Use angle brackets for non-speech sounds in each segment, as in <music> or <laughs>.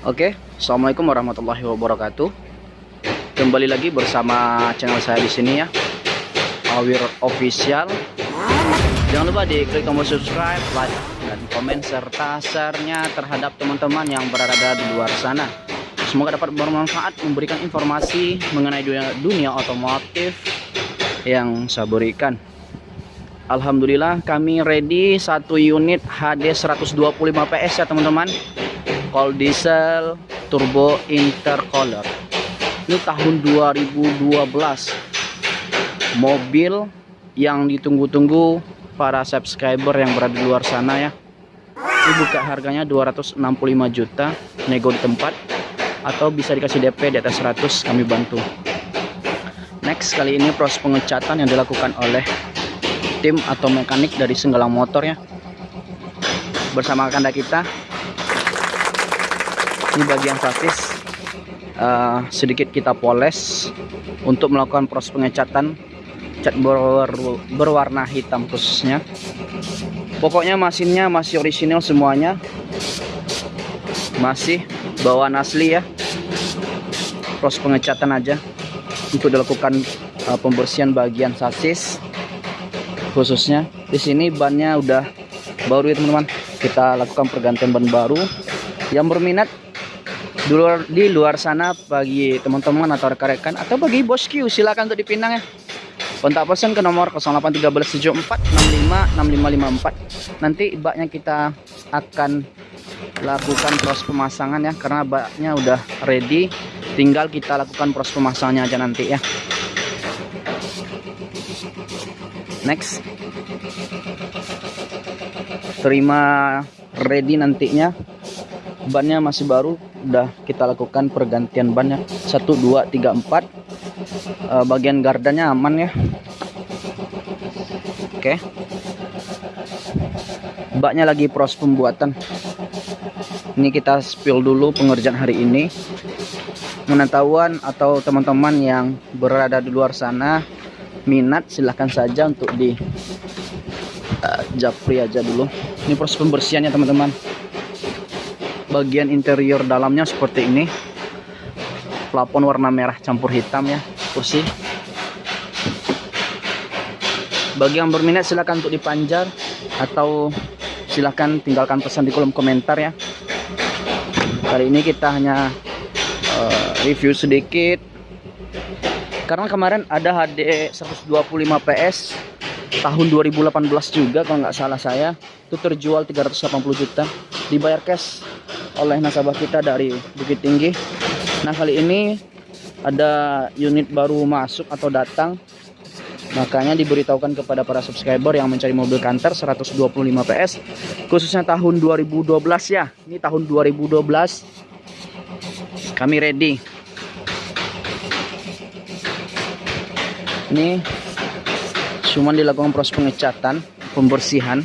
Oke, assalamualaikum warahmatullahi wabarakatuh. Kembali lagi bersama channel saya di sini ya, Awir Official. Jangan lupa di klik tombol subscribe, like, dan komen serta share-nya terhadap teman-teman yang berada di luar sana. Semoga dapat bermanfaat memberikan informasi mengenai dunia, dunia otomotif yang saya berikan. Alhamdulillah kami ready satu unit HD 125 PS ya teman-teman Call diesel turbo intercooler ini tahun 2012 mobil yang ditunggu-tunggu para subscriber yang berada di luar sana ya. Ini buka harganya 265 juta nego di tempat atau bisa dikasih DP di atas 100 kami bantu. Next kali ini proses pengecatan yang dilakukan oleh tim atau mekanik dari Senggalang Motor ya. Bersama kanda kita ini bagian sasis uh, sedikit kita poles untuk melakukan proses pengecatan cat ber berwarna hitam khususnya. Pokoknya mesinnya masih orisinil semuanya. Masih bawaan asli ya. Proses pengecatan aja untuk dilakukan uh, pembersihan bagian sasis khususnya. Di sini bannya udah baru ya teman-teman. Kita lakukan pergantian ban baru. Yang berminat di luar, di luar sana bagi teman-teman atau rekan-rekan atau bagi bosku silakan untuk dipinang ya. Kontak pesan ke nomor 081374656554 nanti baknya kita akan lakukan proses pemasangan ya karena baknya udah ready. Tinggal kita lakukan proses pemasangannya aja nanti ya. Next. Terima ready nantinya. Bannya masih baru udah kita lakukan pergantian bannya 1 2 3 4 bagian gardanya aman ya. Oke. Baknya lagi proses pembuatan. Ini kita spill dulu pengerjaan hari ini. Pengetahuan atau teman-teman yang berada di luar sana minat silahkan saja untuk di uh, japri aja dulu. Ini proses pembersihannya teman-teman bagian interior dalamnya seperti ini. Plafon warna merah campur hitam ya kursi bagi yang berminat silahkan untuk dipanjar atau silahkan tinggalkan pesan di kolom komentar ya. Kali ini kita hanya uh, review sedikit. Karena kemarin ada HD 125 PS tahun 2018 juga kalau nggak salah saya. Itu terjual 380 juta. Dibayar cash oleh nasabah kita dari Bukit Tinggi. Nah, kali ini ada unit baru masuk atau datang. Makanya diberitahukan kepada para subscriber yang mencari mobil Canter 125 PS khususnya tahun 2012 ya. Ini tahun 2012. Kami ready. Ini cuma dilakukan proses pengecatan, pembersihan.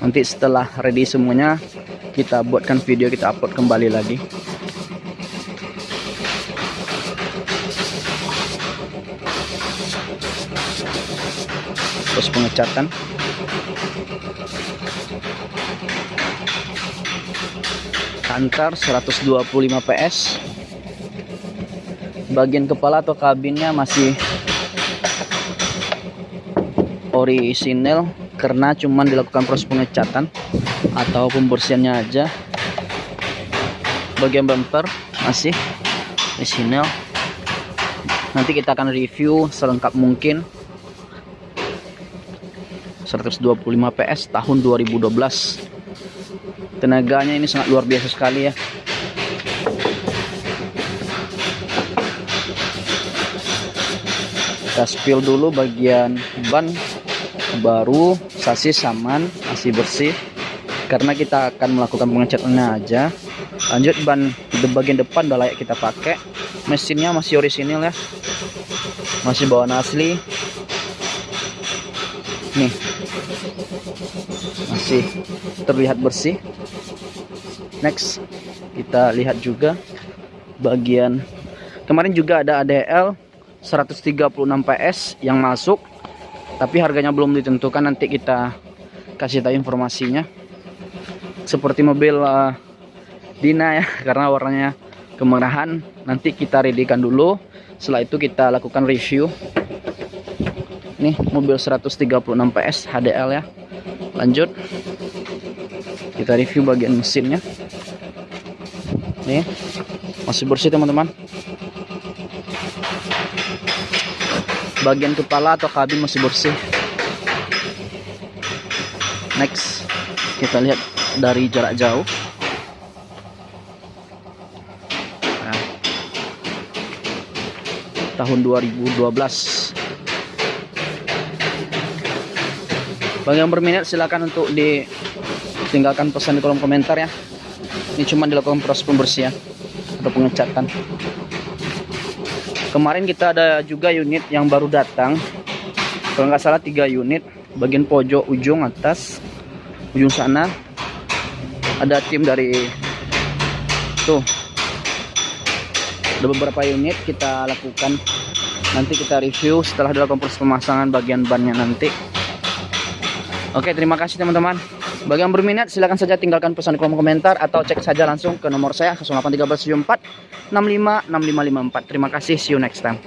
Nanti setelah ready semuanya kita buatkan video kita upload kembali lagi. Terus pengecatan. Antar 125 PS bagian kepala atau kabinnya masih orisinil karena cuman dilakukan proses pengecatan atau pembersihannya aja. Bagian bumper masih original nanti kita akan review selengkap mungkin. 125 PS tahun 2012 tenaganya ini sangat luar biasa sekali ya. Kita spill dulu bagian ban baru sasis saman masih bersih. Karena kita akan melakukan pengecatannya aja. Lanjut ban di bagian depan udah layak kita pakai. Mesinnya masih orisinil ya. Masih bawaan asli. Nih. Masih terlihat bersih. Next kita lihat juga bagian. Kemarin juga ada ADL 136 PS yang masuk tapi harganya belum ditentukan nanti kita kasih tahu informasinya. Seperti mobil uh, Dina ya <laughs> karena warnanya kemerahan. Nanti kita readykan dulu. Setelah itu kita lakukan review. Nih mobil 136 PS HDL ya. Lanjut. Kita review bagian mesinnya. Nih masih bersih teman-teman bagian kepala atau kabin masih bersih. Next kita lihat dari jarak jauh. Nah, tahun 2012 bagi yang berminat silakan untuk ditinggalkan pesan di kolom komentar ya. Ini cuma dilakukan proses pembersihan atau pengecatan kemarin kita ada juga unit yang baru datang. Kalau nggak salah tiga unit. Bagian pojok ujung atas ujung sana. Ada tim dari tuh. Ada beberapa unit kita lakukan. Nanti kita review setelah dilakukan proses pemasangan bagian bannya nanti. Oke, terima kasih teman-teman. Bagi yang berminat, silahkan saja tinggalkan pesan di kolom komentar atau cek saja langsung ke nomor saya 081374 656554. Terima kasih, see you next time.